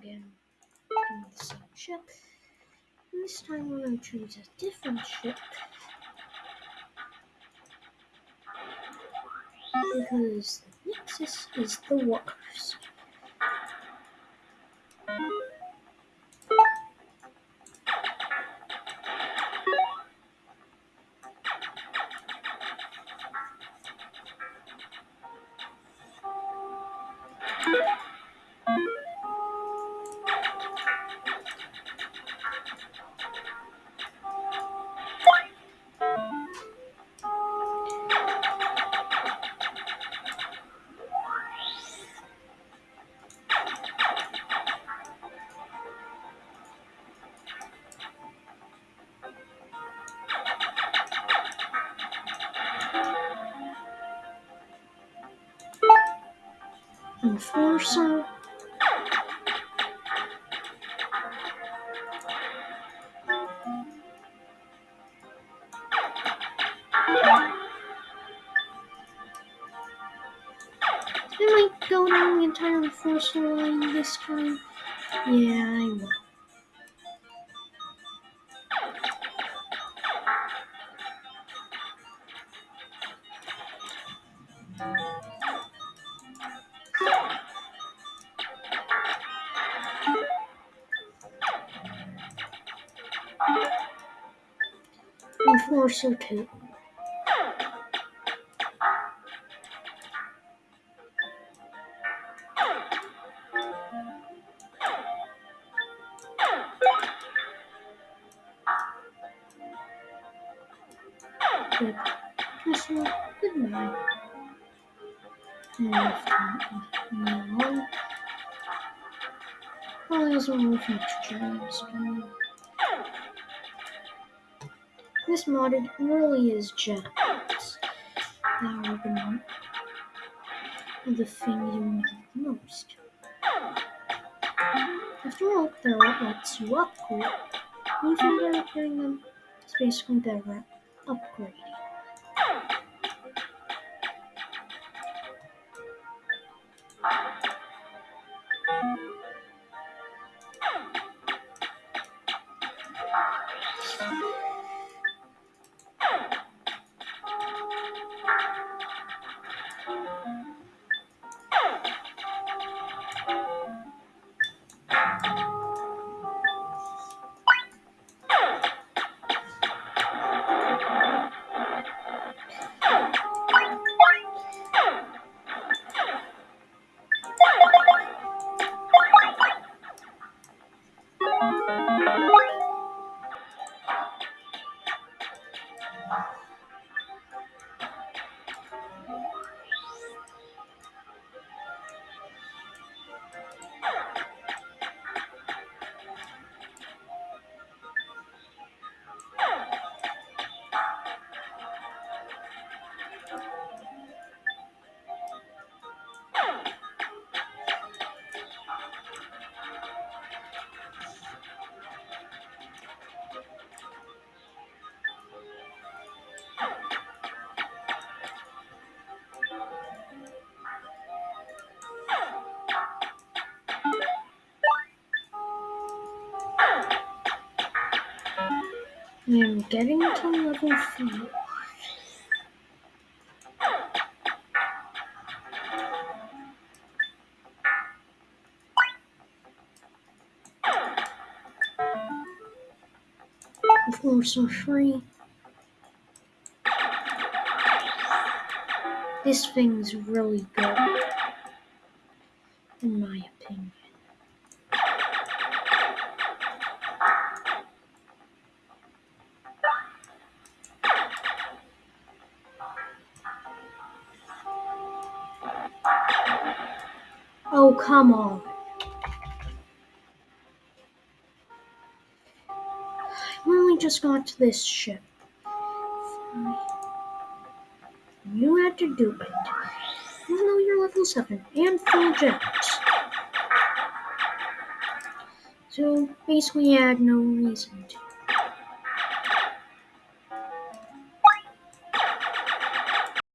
again the same ship. And this time we're going to choose a different ship. Because the Nexus is the worst. Enforcer. I might go down the entire Enforcer line this time. Yeah, I will. Enforcer 2. Good. Missile, goodbye. And left one. Probably doesn't work next gen. This modded really is jets that are the, the thing you need most. After all, they're what lets you upgrade. Even they're upgrading them, it's basically their upgrade. I am getting to level 4. Floors are free. This thing's really good, in my opinion. Oh, come on. I only just got to this ship. You had to do it. Even though you're level 7 and full jets. So basically, I had no reason to.